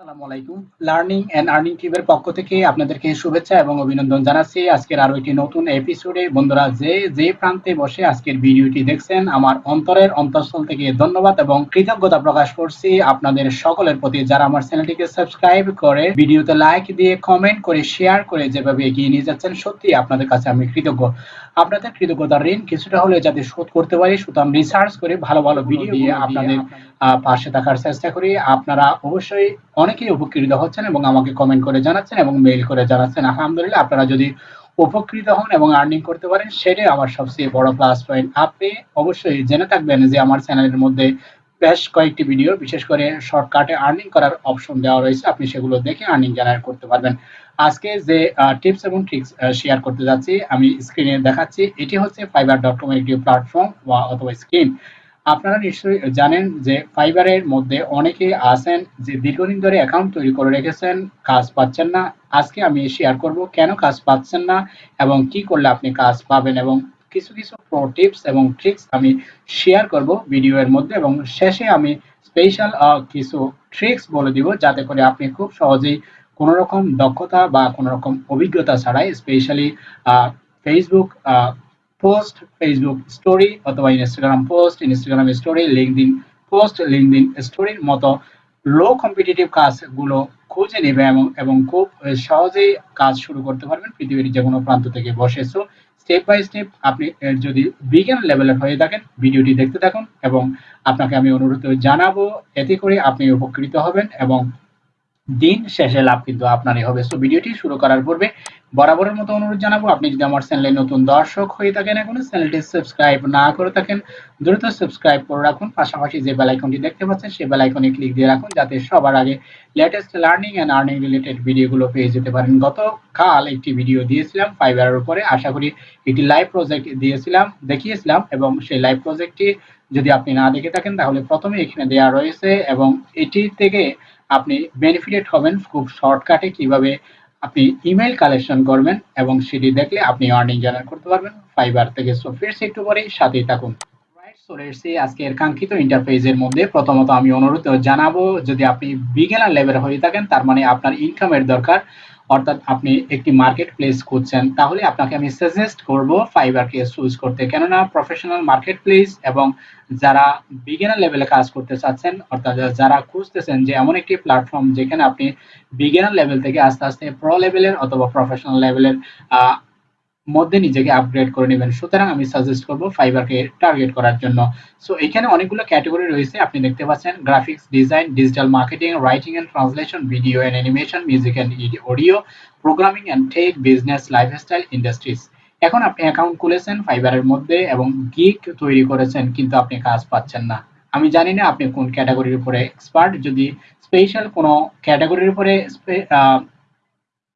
আসসালামু আলাইকুম। Learning and earning টিউবের পক্ষ থেকে আপনাদেরকে শুভেচ্ছা এবং অভিনন্দন জানাচ্ছি। আজকের আরও একটি নতুন এপিসোডে বন্ধুরা যে যে প্রান্তে বসে আজকের ভিডিওটি দেখছেন আমার অন্তরের অন্তঃস্থল থেকে ধন্যবাদ এবং কৃতজ্ঞতা প্রকাশ করছি আপনাদের সকলের প্রতি। যারা আমার চ্যানেলটিকে সাবস্ক্রাইব করে ভিডিওতে লাইক দিয়ে কমেন্ট করে শেয়ার করে যেভাবে এগিয়ে নিয়ে যাচ্ছেন সত্যি আপনাদের কাছে আমি কৃতজ্ঞ। আপনাদের কৃতজ্ঞতার ঋণ কিছুটা হলে যাতে শোধ করতে পারি সুতরাং রিসার্চ করে ভালো ভালো ভিডিও দিয়ে আপনাদের পাশে থাকার চেষ্টা করি। আপনারা অবশ্যই অনেকেই উপকৃত হচ্ছেন এবং আমাকে কমেন্ট করে জানাচ্ছেন এবং মেইল করে জানাচ্ছেন। আলহামদুলিল্লাহ, আপনারা যদি উপকৃত হন এবং আর্নিং করতে পারেন, সেটাই আমার সবচেয়ে বড় প্লাস পয়েন্ট আপনি অবশ্যই জেনে থাকবেন যে আমার চ্যানেলের মধ্যে বেশ কয়েকটি ভিডিও বিশেষ করে শর্টকাটে আর্নিং করার অপশন দেওয়া রয়েছে। আপনি সেগুলো দেখে আর্নিং জেনারেট করতে পারবেন। আজকে যে টিপস এবং ট্রিক্স শেয়ার করতে যাচ্ছি, আমি স্ক্রিনে দেখাচ্ছি। এটি হচ্ছে ফাইবার ডট কম একটি প্ল্যাটফর্ম বা অথবা স্ক্রিন আপনারা নিশ্চয়ই জানেন যে ফাইবারের মধ্যে অনেকে আছেন যে দীর্ঘদিন ধরে অ্যাকাউন্ট তৈরি করে রেখেছেন, কাজ পাচ্ছেন না। আজকে আমি শেয়ার করব কেন কাজ পাচ্ছেন না এবং কি করলে আপনি কাজ পাবেন এবং কিছু কিছু টিপস এবং ট্রিক্স আমি শেয়ার করব ভিডিওর মধ্যে এবং শেষে আমি স্পেশাল কিছু ট্রিক্স বলে দিব যাতে করে আপনি খুব সহজেই কোনো রকম দক্ষতা বা কোনো রকম অভিজ্ঞতা ছাড়াই specially Facebook post Facebook story অথবা Instagram post Instagram story LinkedIn post LinkedIn স্টোরির মতো লো কম্পিটিটিভ কাজগুলো খুঁজে নেবে এবং এবং খুব সহজেই কাজ শুরু করতে পারবেন পৃথিবীর যে কোনো প্রান্ত থেকে বসে। সো স্টেপ বাই স্টেপ আপনি যদি বিজ্ঞান লেভেলের হয়ে থাকেন, ভিডিওটি দেখতে থাকুন এবং আপনাকে আমি অনুরোধ জানাব, এতে করে আপনি উপকৃত হবেন এবং দিন শেষে লাভ কিন্তু আপনারই হবে। সো ভিডিওটি শুরু করার পূর্বে বরাবরের মতো অনুরোধ জানাব, আপনি যদি আমার চ্যানেলে নতুন দর্শক হয়ে থাকেন এখনও চ্যানেলটি সাবস্ক্রাইব না করে থাকেন, দ্রুত সাবস্ক্রাইব করে রাখুন। পাশাপাশি যে বেল আইকনটি দেখতে পাচ্ছেন, সেই বেল আইকনে ক্লিক দিয়ে রাখুন, যাতে সবার আগে latest learning and earning related ভিডিওগুলো পেয়ে যেতে পারেন। গতকাল একটি ভিডিও দিয়েছিলাম ফাইবারের উপরে। আশা করি একটি লাইভ প্রজেক্ট দিয়েছিলাম, দেখিয়েছিলাম এবং সেই লাইভ প্রজেক্টটি যদি আপনি না দেখে থাকেন, তাহলে প্রথমে এখানে দেওয়া রয়েছে এবং এটি থেকে আপনি বেনিফিটেড হবেন খুব শর্টকাটে কীভাবে আপনি ইমেল কালেকশন করবেন এবং সেটি দেখলে আপনি আর্নিং জেনারেট করতে পারবেন। ফাইবার থেকে সো ফিরছি একটু পরেই সাথেই থাকুন। চলে এসেছি আজকের কাঙ্ক্ষিত ইন্টারফেসের মধ্যে প্রথমত আমি অনুরোধ জানাব, যদি আপনি বিগিনার লেভেল হয়ে থাকেন, তার মানে আপনার ইনকামের দরকার অর্থাৎ আপনি একটি মার্কেট প্লেস খুঁজছেন, তাহলে আপনাকে আমি সাজেস্ট করব ফাইবারকে চুজ করতে। কেননা প্রফেশনাল মার্কেট প্লেস এবং যারা বিগিনার লেভেলে কাজ করতে চাচ্ছেন, অর্থাৎ যারা খুঁজতেছেন যে এমন একটি প্ল্যাটফর্ম যেখানে আপনি বিগিনার লেভেল থেকে আস্তে আস্তে প্রো লেভেলের অথবা প্রফেশনাল লেভেলের মধ্যে নিজেকে আপগ্রেড করে নেবেন। সুতরাং আমি সাজেস্ট করব ফাইবারকে টার্গেট করার জন্য। সো এখানে অনেকগুলো ক্যাটাগরি রয়েছে। আপনি দেখতে পাচ্ছেন graphics design digital marketing writing and translation video and animation music and audio programming and tech business lifestyle industries এখন আপনি অ্যাকাউন্ট খুলেছেন ফাইবারের মধ্যে এবং গিক তৈরি করেছেন, কিন্তু আপনি কাজ পাচ্ছেন না। আমি জানি না আপনি কোন ক্যাটাগরির উপরে এক্সপার্ট যদি স্পেশাল কোনো ক্যাটাগরির উপরে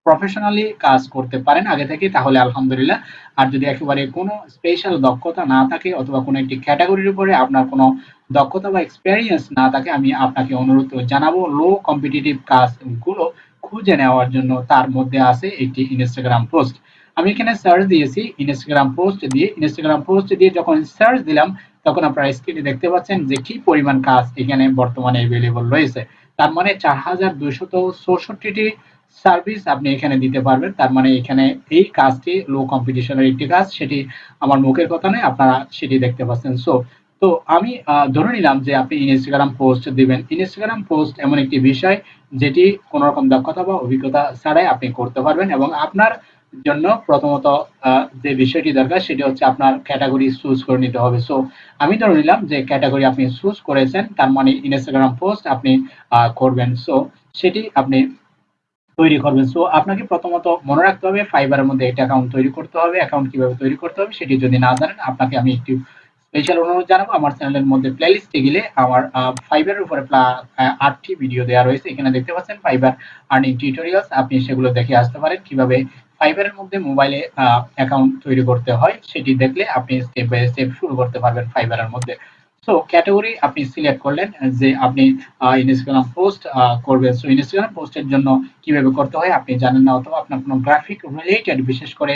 প্রফেশনালি কাজ করতে পারেন আগে থেকে তাহলে আলহামদুলিল্লাহ। আর যদি একেবারে কোনো স্পেশাল দক্ষতা না থাকে অথবা কোনো একটি ক্যাটাগরির উপরে আপনার কোনো দক্ষতা বা এক্সপেরিয়েন্স না থাকে, আমি আপনাকে অনুরোধ জানাব লো কম্পিটিটিভ কাজগুলো খুঁজে নেওয়ার জন্য তার মধ্যে আছে একটি ইনস্টাগ্রাম পোস্ট আমি এখানে সার্চ দিয়েছি ইনস্টাগ্রাম পোস্ট দিয়ে ইনস্টাগ্রাম পোস্ট দিয়ে যখন সার্চ দিলাম, তখন আপনারা স্ক্রিনে দেখতে পাচ্ছেন যে কি পরিমাণ কাজ এখানে বর্তমানে অ্যাভেলেবল রয়েছে। তার মানে চার হাজার দুইশত চৌষট্টিটি সার্ভিস আপনি এখানে দিতে পারবেন। তার মানে এখানে এই কাজটি লো কম্পিটিশনের একটি কাজ। সেটি আমার মুখের কথা নয়, আপনারা সেটি দেখতে পাচ্ছেন। সো তো আমি ধরে নিলাম যে আপনি ইনস্টাগ্রাম পোস্ট দিবেন। ইনস্টাগ্রাম পোস্ট এমন একটি বিষয় যেটি কোনো রকম দক্ষতা বা অভিজ্ঞতা ছাড়াই আপনি করতে পারবেন এবং আপনার জন্য প্রথমত যে বিষয়টি দরকার সেটি হচ্ছে আপনার ক্যাটাগরি চুজ করে নিতে হবে। সো আমি ধরে নিলাম যে ক্যাটাগরি আপনি চুজ করেছেন, তার মানে ইনস্টাগ্রাম পোস্ট আপনি করবেন। সো সেটি আপনি তৈরি করবেন। সো আপনাকে প্রথমত মনে রাখতে হবে ফাইবারের মধ্যে একটা অ্যাকাউন্ট তৈরি করতে হবে অ্যাকাউন্ট কীভাবে তৈরি করতে হবে সেটি যদি না জানেন, আপনাকে আমি একটু স্পেশাল অনুরোধ জানাব, আমার চ্যানেলের মধ্যে প্লেলিস্টে গেলে আমার ফাইবারের উপরে আটটি ভিডিও দেওয়া রয়েছে, এখানে দেখতে পাচ্ছেন ফাইবার আর্নিং টিউটোরিয়ালস আপনি সেগুলো দেখে আসতে পারেন, কীভাবে ফাইবারের মধ্যে মোবাইলে অ্যাকাউন্ট তৈরি করতে হয়, সেটি দেখলে আপনি স্টেপ বাই স্টেপ শুরু করতে পারবেন ফাইবারের মধ্যে। সো ক্যাটাগরি আপনি সিলেক্ট করলেন, যে আপনি ইনস্টাগ্রাম পোস্ট করবেন। সো ইনস্টাগ্রাম পোস্টের জন্য কীভাবে করতে হয় আপনি জানেন না, অথবা আপনার কোনো গ্রাফিক রিলেটেড বিশেষ করে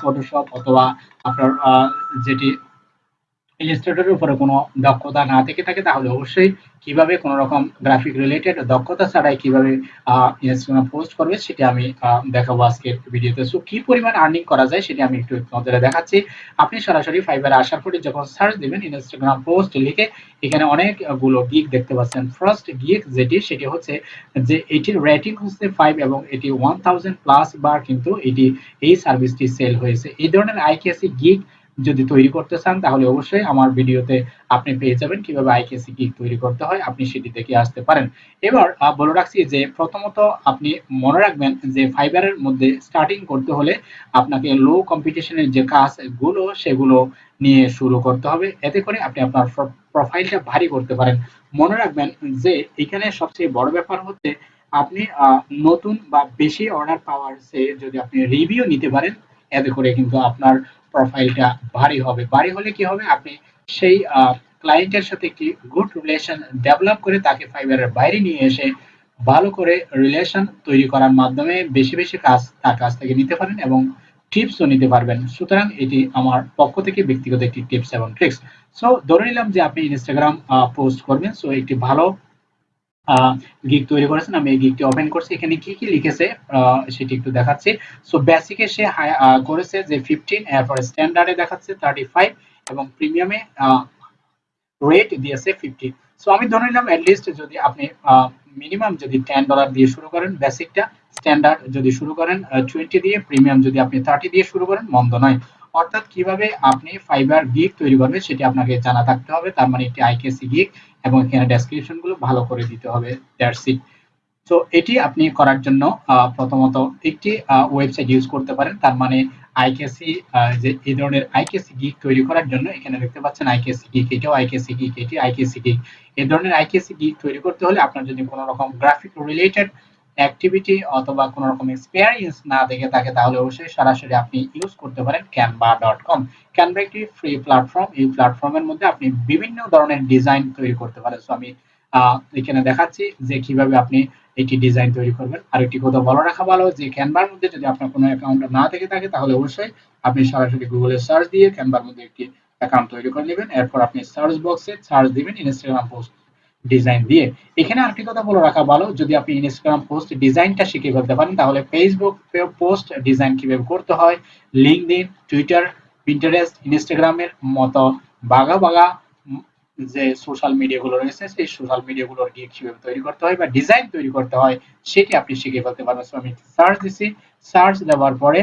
ফটোশপ অথবা আপনার যেটি ইলাস্ট্রেটরের উপরে কোনো দক্ষতা না থেকে থাকে, তাহলে অবশ্যই কীভাবে কোনো রকম গ্রাফিক রিলেটেড দক্ষতা ছাড়াই কীভাবে ইনস্টাগ্রাম পোস্ট করবে সেটা আমি দেখাবো আজকের ভিডিওতে সো কি পরিমাণ আর্নিং করা যায় সেটা আমি একটু নজরে দেখাচ্ছি। আপনি সরাসরি ফাইবারে আসার পরে যখন সার্চ দিবেন ইনস্টাগ্রাম পোস্ট লিখে এখানে অনেকগুলো গিক দেখতে পাচ্ছেন। ফার্স্ট গিক যেটি, সেটি হচ্ছে যে এটির রেটিং হচ্ছে ফাইভ এবং এটি ওয়ান থাউজেন্ড প্লাস বার কিন্তু এটি এই সার্ভিসটি সেল হয়েছে। এই ধরনের আইকেসি গিক যদি তৈরি করতে চান, তাহলে অবশ্যই আমার ভিডিওতে আপনি পেয়ে যাবেন কীভাবে আইকেসি কিক তৈরি করতে হয়। আপনি সেটি দেখে আসতে পারেন। এবার বলে রাখছি যে প্রথমত আপনি মনে রাখবেন যে ফাইবারের মধ্যে স্টার্টিং করতে হলে আপনাকে লো কম্পিটিশনের যে কাজগুলো, সেগুলো নিয়ে শুরু করতে হবে। এতে করে আপনি আপনার প্রোফাইলটা ভারী করতে পারেন। মনে রাখবেন যে এখানে সবচেয়ে বড় ব্যাপার হচ্ছে আপনি নতুন বা বেশি অর্ডার পাওয়ার সে যদি আপনি রিভিউ নিতে পারেন, এতে করে কিন্তু আপনার প্রোফাইলটা ভারী হবে। ভারী হলে কি হবে? আপনি সেই ক্লায়েন্টের সাথে একটি গুড রিলেশন ডেভেলপ করে তাকে ফাইবারের বাইরে নিয়ে এসে ভালো করে রিলেশন তৈরি করার মাধ্যমে বেশি বেশি কাজ, তার কাছ থেকে নিতে পারেন এবং টিপসও নিতে পারবেন। সুতরাং এটি আমার পক্ষ থেকে ব্যক্তিগত একটি টিপস এবং ট্রিক্স সো ধরে নিলাম যে আপনি ইনস্টাগ্রাম পোস্ট করবেন। সো একটি ভালো গিগ তৈরি করেছেন। আমি এই গিগটি ওপেন করছি। এখানে কি কি লিখেছে সেটি একটু দেখাচ্ছি। সো বেসিকে সে করেছে যে ফিফটিন এরপর স্ট্যান্ডার্ডে দেখাচ্ছে থার্টি ফাইভ এবং প্রিমিয়ামে রেট দিয়েছে ফিফটি সো আমি ধরে নিলাম অ্যাটলিস্ট যদি আপনি মিনিমাম যদি টেন ডলার দিয়ে শুরু করেন বেসিকটা স্ট্যান্ডার্ড যদি শুরু করেন টোয়েন্টি দিয়ে প্রিমিয়াম যদি আপনি থার্টি দিয়ে শুরু করেন, মন্দ নয়। অর্থাৎ কীভাবে আপনি ফাইবার গিগ তৈরি করবেন সেটি আপনাকে জানা থাকতে হবে। তার মানে একটি আইকেসি গিগ এবং এখানে ডেসক্রিপশনগুলো ভালো করে দিতে হবে। দ্যাটস ইট তো এটি আপনি করার জন্য প্রথমত একটি ওয়েবসাইট ইউজ করতে পারেন। তার মানে আইকেসি যে এই ধরনের আইকেসি গিগ তৈরি করার জন্য এখানে দেখতে পাচ্ছেন আইকেসি গিগ এটাও আইকেসি গিগ এটি আইকেসি গিগ এই ধরনের আইকেসি গিগ তৈরি করতে হলে আপনার যদি কোনো রকম গ্রাফিক রিলেটেড অ্যাক্টিভিটি অথবা কোনো রকম এক্সপেরিয়েন্স না দেখে থাকে, তাহলে অবশ্যই সরাসরি আপনি ইউজ করতে পারেন ক্যানভা ডট কম ক্যানভা একটি ফ্রি প্ল্যাটফর্ম এই প্ল্যাটফর্মের মধ্যে আপনি বিভিন্ন ধরনের ডিজাইন তৈরি করতে পারেন। সো আমি এখানে দেখাচ্ছি যে কীভাবে আপনি এটি ডিজাইন তৈরি করবেন। আর একটি কথা বলে রাখা ভালো যে ক্যানভার মধ্যে যদি আপনার কোনো অ্যাকাউন্ট না থেকে থাকে, তাহলে অবশ্যই আপনি সরাসরি গুগলে সার্চ দিয়ে ক্যানভার মধ্যে একটি অ্যাকাউন্ট তৈরি করে নেবেন। এরপর আপনি সার্চ বক্সে সার্চ দিবেন ইনস্টাগ্রাম পোস্ট ডিজাইন দিয়ে। এখানে আরেকটি কথা বলে রাখা ভালো, যদি আপনি ইনস্টাগ্রাম পোস্ট ডিজাইনটা শিখে ফেলতে পারেন, তাহলে ফেসবুক পোস্ট ডিজাইন কীভাবে করতে হয় লিঙ্কডিন টুইটার পিন্টারেস্ট ইনস্টাগ্রামের মতো বাগা বাগা যে সোশ্যাল মিডিয়াগুলো রয়েছে, সেই সোশ্যাল মিডিয়াগুলোর গিয়ে কীভাবে তৈরি করতে হয় বা ডিজাইন তৈরি করতে হয়, সেটি আপনি শিখে ফেলতে পারবেন। আমি সার্চ দিছি। সার্চ দেওয়ার পরে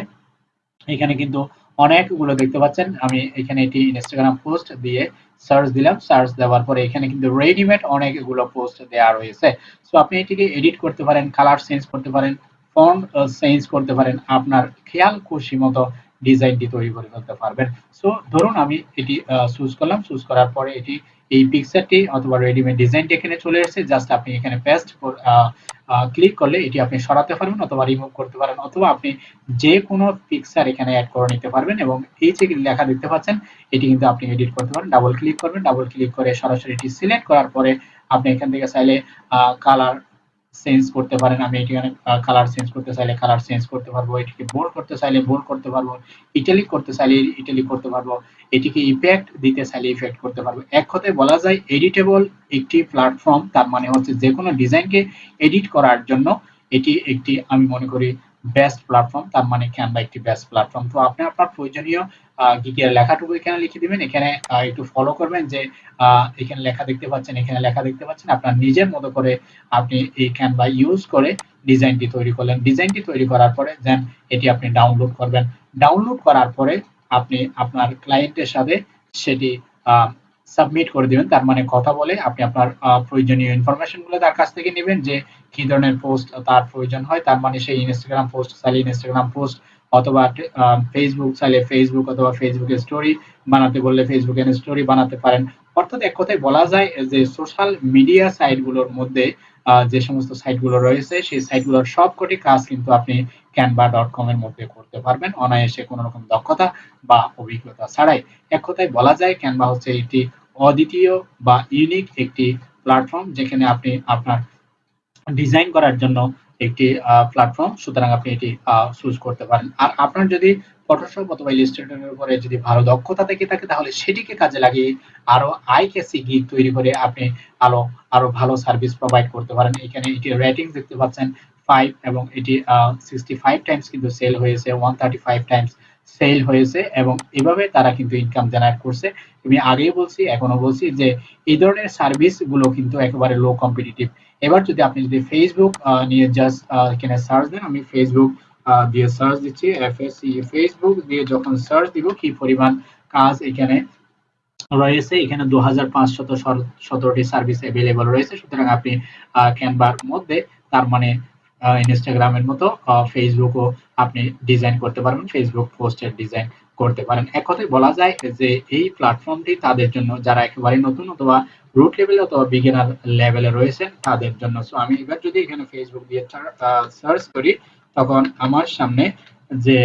এখানে কিন্তু অনেকগুলো দেখতে পাচ্ছেন। আমি এখানে এটি ইনস্টাগ্রাম পোস্ট দিয়ে সার্চ দিলাম। সার্চ দেওয়ার পরে এখানে কিন্তু রেডিমেড অনেকগুলো পোস্ট দেওয়া রয়েছে। সো আপনি এটিকে এডিট করতে পারেন কালার চেঞ্জ করতে পারেন ফন্ট চেঞ্জ করতে পারেন, আপনার খেয়াল খুশি মতো ডিজাইনটি তৈরি করে ফেলতে পারবেন। সো ধরুন আমি এটি চুজ করলাম। চুজ করার পরে এটি এই পিকচারটি অথবা রেডিমেড ডিজাইনটি এখানে চলে এসেছে। জাস্ট আপনি এখানে পেস্ট ক্লিক করলে এটি আপনি সরাতে পারবেন অথবা রিমুভ করতে পারেন অথবা আপনি যে কোনো পিকচার এখানে অ্যাড করে নিতে পারবেন এবং এই যে লেখা দেখতে পাচ্ছেন, এটি কিন্তু আপনি এডিট করতে পারেন। ডাবল ক্লিক করবেন। ডাবল ক্লিক করে সরাসরি এটি সিলেক্ট করার পরে আপনি এখান থেকে চাইলে কালার চেঞ্জ করতে পারেন, আমি এটি অনেক কালার চেঞ্জ করতে চাইলে কালার চেঞ্জ করতে পারব, এটিকে বোল্ড করতে চাইলে বোল্ড করতে পারব ইটালিক করতে চাইলে ইটালিক করতে পারব, এটিকে ইফেক্ট দিতে চাইলে ইফেক্ট করতে পারব। এক কথায় বলা যায় এডিটেবল একটি প্ল্যাটফর্ম তার মানে হচ্ছে যে কোনো ডিজাইনকে এডিট করার জন্য এটি একটি, আমি মনে করি বেস্ট প্ল্যাটফর্ম তার মানে ক্যানভা একটি বেস্ট প্ল্যাটফর্ম তো আপনি আপনার প্রয়োজনীয় গিকের লেখাটুকু এখানে লিখে দিবেন, এখানে একটু ফলো করবেন যে এখানে লেখা দেখতে পাচ্ছেন, এখানে লেখা দেখতে পাচ্ছেন, আপনার নিজের মতো করে আপনি এই ক্যানভা ইউজ করে ডিজাইনটি তৈরি করলেন। ডিজাইনটি তৈরি করার পরে দেন এটি আপনি ডাউনলোড করবেন। ডাউনলোড করার পরে আপনি আপনার ক্লায়েন্টের সাথে সেটি সাবমিট করে দিবেন। তার মানে কথা বলে আপনি আপনার প্রয়োজনীয় ইনফরমেশনগুলো তার কাছ থেকে নেবেন যে কি ধরনের পোস্ট তার প্রয়োজন হয়। তার মানে সেই ইনস্টাগ্রাম পোস্ট চাইলে ইনস্টাগ্রাম পোস্ট অথবা ফেসবুক চাইলে ফেসবুক অথবা ফেসবুকে স্টোরি বানাতে বললে ফেসবুকে স্টোরি বানাতে পারেন। অর্থাৎ এক কথায় বলা যায় যে সোশ্যাল মিডিয়া সাইটগুলোর মধ্যে যে সমস্ত সাইটগুলো রয়েছে, সেই সাইটগুলোর সবকটি কাজ কিন্তু আপনি ক্যানভা ডট কম এর মধ্যে করতে পারবেন। অনায়াসে কোনো রকম দক্ষতা বা অভিজ্ঞতা ছাড়াই। এক কথায় বলা যায় ক্যানভা হচ্ছে একটি অদ্বিতীয় বা ইউনিক একটি প্ল্যাটফর্ম যেখানে আপনি আপনার ডিজাইন করার জন্য একটি প্ল্যাটফর্ম সুতরাং আপনি এটি চুজ করতে পারেন। আর আপনার যদি ফটোশপ অথবা ইলাস্ট্রেটরের উপরে যদি ভালো দক্ষতা থেকে থাকে, তাহলে সেটিকে কাজে লাগিয়ে আরও আই কেসি গিগ তৈরি করে আপনি আলো আরও ভালো সার্ভিস প্রোভাইড করতে পারেন। এখানে এটি রেটিং দেখতে পাচ্ছেন ফাইভ এবং এটি সিক্সটি ফাইভ টাইমস কিন্তু সেল হয়েছে one thirty five times sale হয়েছে এবং এভাবে তারা কিন্তু ইনকাম জেনারেট করছে। আমি আগেই বলছি এখনও বলছি যে এই ধরনের সার্ভিসগুলো কিন্তু একেবারে লো কম্পিটিটিভ এবার যদি আপনি যদি ফেসবুক নিয়ে জাস্ট এখানে সার্চ দেন, আমি ফেসবুক দিয়ে সার্চ দিচ্ছি এফএসসি ফেসবুক দিয়ে যখন সার্চ দিব, কি পরিমাণ কাজ এখানে রয়েছে? এখানে দু হাজার পাঁচশত সতেরোটি সার্ভিস অ্যাভেলেবল রয়েছে। সুতরাং আপনি ক্যানভার মধ্যে তার মানে ইনস্টাগ্রামের মতো ফেসবুকও আপনি ডিজাইন করতে পারবেন ফেসবুক পোস্টের ডিজাইন করতে পারেন। এক কথায় বলা যায় যে, এই প্ল্যাটফর্মটি তাদের জন্য, যারা একেবারে নতুন অথবা রুট লেভেল অথবা বিগিনার লেভেলে রয়েছেন, তাদের জন্য। সো আমি এবার যদি এখানে ফেসবুক দিয়ে সার্চ করি, তখন আমার সামনে যে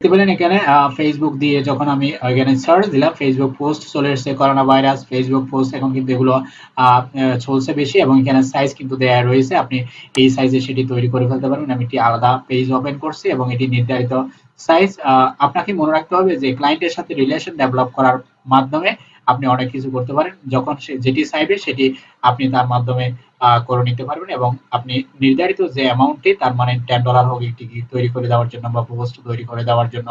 দেখতে পেলেন এখানে ফেসবুক দিয়ে যখন আমি এখানে সার্চ দিলাম ফেসবুক পোস্ট চলে এসেছে করোনা ভাইরাস ফেসবুক পোস্ট এখন কিন্তু এগুলো চলছে বেশি এবং এখানে সাইজ কিন্তু দেয়া রয়েছে। আপনি এই সাইজে সেটি তৈরি করে ফেলতে পারবেন। আমি একটি আলাদা পেজ ওপেন করছি এবং এটি নির্ধারিত সাইজ আপনাকে মনে রাখতে হবে যে ক্লায়েন্টের সাথে রিলেশন ডেভেলপ করার মাধ্যমে আপনি অনেক কিছু করতে পারেন। যখন সে যেটি চাইবে, সেটি আপনি তার মাধ্যমে করে নিতে পারবেন এবং আপনি নির্ধারিত যে অ্যামাউন্টটি তার মানে টেন ডলার হোক, একটি তৈরি করে দেওয়ার জন্য বা পোস্ট তৈরি করে দেওয়ার জন্য,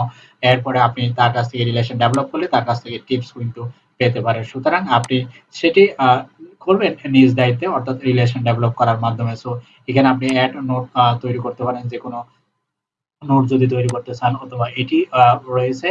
এরপরে আপনি তার কাছ থেকে রিলেশন ডেভেলপ করলে তার কাছ থেকে টিপস কিন্তু পেতে পারেন। সুতরাং আপনি সেটি করবেন নিজ দায়িত্বে, অর্থাৎ রিলেশন ডেভেলপ করার মাধ্যমে। সো এখানে আপনি অ্যাড নোট তৈরি করতে পারেন যে কোনো নোট যদি তৈরি করতে চান, অথবা এটি রয়েছে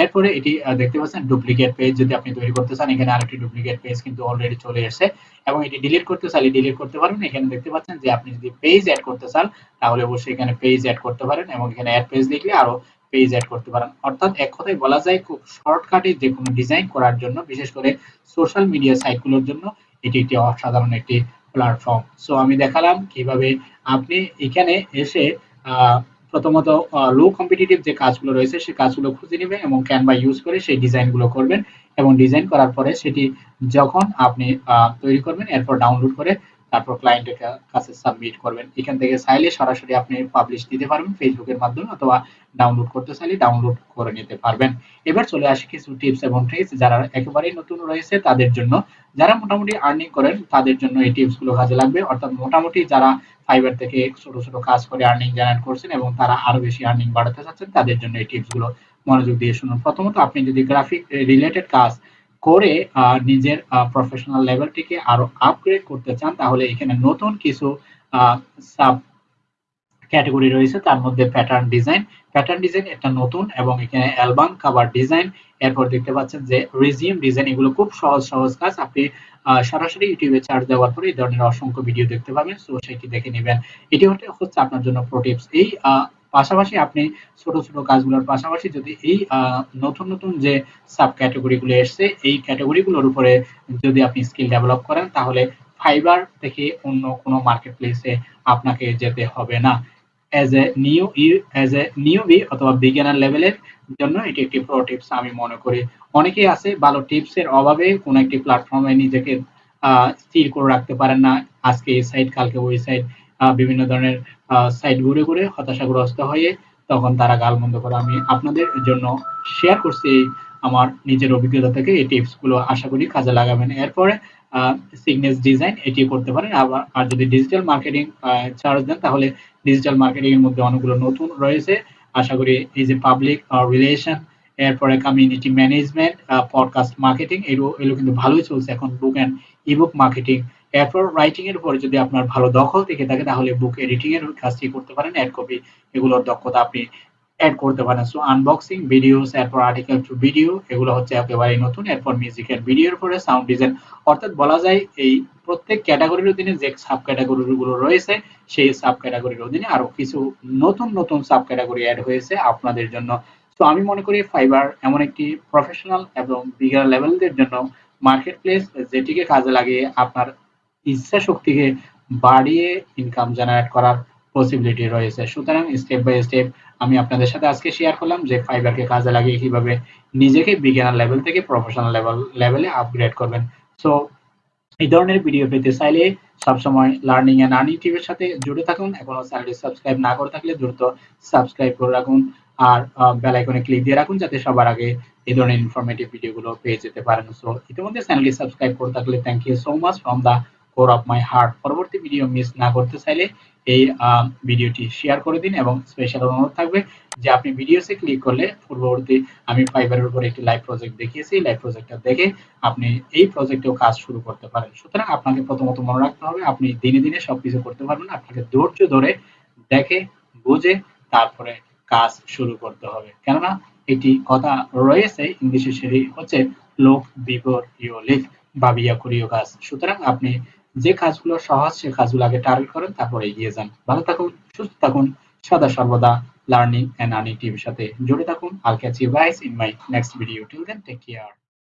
এরপরে এটি দেখতে পাচ্ছেন ডুপ্লিকেট পেজ যদি আপনি তৈরি করতে চান, এখানে আরেকটি ডুপ্লিকেট পেজ কিন্তু অলরেডি চলে এসেছে এবং এটি ডিলিট করতে চাইলে ডিলিট করতে পারবেন। এখানে দেখতে পাচ্ছেন যে আপনি যদি পেজ অ্যাড করতে চান, তাহলে অবশ্যই এখানে পেজ অ্যাড করতে পারেন এবং এখানে অ্যাড পেজ লিখলে আরও পেজ অ্যাড করতে পারেন। অর্থাৎ এক কথায় বলা যায়, খুব শর্টকাটে যে কোনো ডিজাইন করার জন্য, বিশেষ করে সোশ্যাল মিডিয়া সাইটগুলোর জন্য, এটি একটি অসাধারণ একটি প্ল্যাটফর্ম সো আমি দেখালাম কীভাবে আপনি এখানে এসে প্রথমত লো কম্পিটিটিভ যে কাজগুলো রয়েছে সেই কাজগুলো খুঁজে নেবেন এবং ক্যানভা ইউজ করে সেই ডিজাইনগুলো করবেন এবং ডিজাইন করার পরে সেটি যখন আপনি তৈরি করবেন, এরপর ডাউনলোড করে তারপর ক্লায়েন্টের কাছে সাবমিট করবেন। এখান থেকে চাইলে সরাসরি আপনি পাবলিশ দিতে পারবেন ফেসবুকের মাধ্যমে অথবা ডাউনলোড করতে চাইলে ডাউনলোড করে নিতে পারবেন। এবার চলে আসে কিছু টিপস এবং ট্রিক্স যারা একেবারেই নতুন রয়েছে তাদের জন্য। যারা মোটামুটি আর্নিং করেন, তাদের জন্য এই টিপসগুলো কাজে লাগবে। অর্থাৎ মোটামুটি যারা ফাইবার থেকে ছোট ছোট কাজ করে আর্নিং জেনারেট করছেন এবং তারা আরও বেশি আর্নিং বাড়াতে চাচ্ছেন, তাদের জন্য এই টিপসগুলো মনোযোগ দিয়ে শুনুন। প্রথমত আপনি যদি গ্রাফিক রিলেটেড কাজ করে নিজের প্রফেশনাল লেভেলটিকে আরও আপগ্রেড করতে চান, তাহলে এখানে নতুন কিছু সাব ক্যাটাগরি রয়েছে, তার মধ্যে প্যাটার্ন ডিজাইন প্যাটার্ন ডিজাইন একটা নতুন এবং এখানে অ্যালবাম কাভার ডিজাইন এরপর দেখতে পাচ্ছেন যে রিজিউম ডিজাইন এগুলো খুব সহজ সহজ কাজ। আপনি সরাসরি ইউটিউবে চার্জ দেওয়ার পরে এই ধরনের অসংখ্য ভিডিও দেখতে পাবেন। সো সেটি দেখে নেবেন। এটি হচ্ছে আপনার জন্য প্রো টিপস এই পাশাপাশি আপনি ছোট ছোট কাজগুলোর পাশাপাশি যদি এই নতুন নতুন যে সাব ক্যাটাগরিগুলো এসছে, এই ক্যাটাগরিগুলোর উপরে যদি আপনি স্কিল ডেভেলপ করেন, তাহলে ফাইবার থেকে অন্য কোনো মার্কেট প্লেসে আপনাকে যেতে হবে না। As a new as a newbie অথবা বিজ্ঞানের লেভেলের জন্য এটি একটি প্রো টিপস আমি মনে করি। অনেকেই আছে ভালো টিপস এর অভাবে কোনো একটি প্ল্যাটফর্মে নিজেকে স্থির করে রাখতে পারেন না। আজকে এই সাইট কালকে ওই সাইট বিভিন্ন ধরনের সাইট ঘুরে ঘুরে হতাশাগ্রস্ত হয়ে তখন তারা গালমন্দ করে। আমি আপনাদের জন্য শেয়ার করছি আমার নিজের অভিজ্ঞতা থেকে এই টিপসগুলো। আশা করি কাজে লাগাবেন। এরপরে সিগনেস ডিজাইন এটি করতে পারেন। আবার, আর যদি ডিজিটাল মার্কেটিং চার্জ দেন, তাহলে ডিজিটাল মার্কেটিং এর মধ্যে অনেকগুলো নতুন রয়েছে। আশা করি এই যে পাবলিক রিলেশন এরপরে কমিউনিটি ম্যানেজমেন্ট পডকাস্ট মার্কেটিং এগুলো এগুলো কিন্তু ভালোই চলছে। এখন বুক অ্যান্ড ইবুক মার্কেটিং এরপর রাইটিং এর উপরে যদি আপনার ভালো দখল থেকে থাকে, তাহলে বুক এডিটিং এর কাজটি করতে পারেন। অ্যাড কপি এগুলোর দক্ষতা আপনি অ্যাড করতে পারেন। সো আনবক্সিং ভিডিওস এরপর আর্টিকেল টু ভিডিও এগুলো হচ্ছে একেবারে নতুন। এরপর মিউজিকের ভিডিওর পরে সাউন্ড ডিজাইন অর্থাৎ বলা যায়, এই প্রত্যেক ক্যাটাগরির অধীনে যে সাব ক্যাটাগরি গুলো রয়েছে, সেই সাব ক্যাটাগরির অধীনে আরও কিছু নতুন নতুন সাব ক্যাটাগরি অ্যাড হয়েছে আপনাদের জন্য। তো আমি মনে করি ফাইবার এমন একটি প্রফেশনাল এবং বিগার লেভেলদের জন্য মার্কেট প্লেস যেটিকে কাজে লাগিয়ে আপনার ইচ্ছা শক্তিকে বাড়িয়ে ইনকাম জেনারেট করার পসিবিলিটি রয়েছে। সুতরাং স্টেপ বাই স্টেপ আমি আপনাদের সাথে আজকে শেয়ার করলাম যে ফাইবারকে কাজে লাগিয়ে কীভাবে নিজেকে বিজ্ঞানের লেভেল থেকে প্রফেশনাল লেভেল লেভেলে আপগ্রেড করবেন। সো এই ধরনের ভিডিও পেতে চাইলে সবসময় লার্নিং এন্ড আর্নিং টিভির সাথে জুড়ে থাকুন। এখনও চ্যানেলটি সাবস্ক্রাইব না করে থাকলে দ্রুত সাবস্ক্রাইব করে রাখুন। আর বেল আইকনে ক্লিক দিয়ে রাখুন যাতে সবার আগে এই ধরনের ইনফরমেটিভ ভিডিওগুলো পেয়ে যেতে পারেন। সো ইতিমধ্যে চ্যানেলটি সাবস্ক্রাইব করে থাকলে thank you so much from the core of my heart পরবর্তী ভিডিও মিস না করতে চাইলে এই ভিডিওটি শেয়ার করে দিন এবং স্পেশাল অনুরোধ থাকবে যে আপনি ভিডিওসে ক্লিক করলে পূর্ববর্তী আমি ফাইবারের উপর একটি লাইভ প্রজেক্ট দেখিয়েছি। লাইভ প্রজেক্টটা দেখে আপনি এই প্রজেক্টেও কাজ শুরু করতে পারেন। সুতরাং আপনাকে প্রথমত মনে রাখতে হবে, আপনি দিনে দিনে সবকিছু করতে পারবেন। আপনাকে ধৈর্য ধরে দেখে, বুঝে তারপরে কাজ শুরু করতে হবে। কেননা একটি কথা রয়েছে, ইংলিশে সেটি হচ্ছে লোক বিফোর ইউ লিভ ভাবিয়া করিও কাজ সুতরাং আপনি যে কাজগুলো সহজ, সে কাজগুলো আগে টার্গেট করেন, তারপর এগিয়ে যান। ভালো থাকুন, সুস্থ থাকুন, সদা সর্বদা লার্নিং এন্ড আর্নিং টিভির সাথে জুড়ে থাকুন। I'll catch you guys in my next video till then take care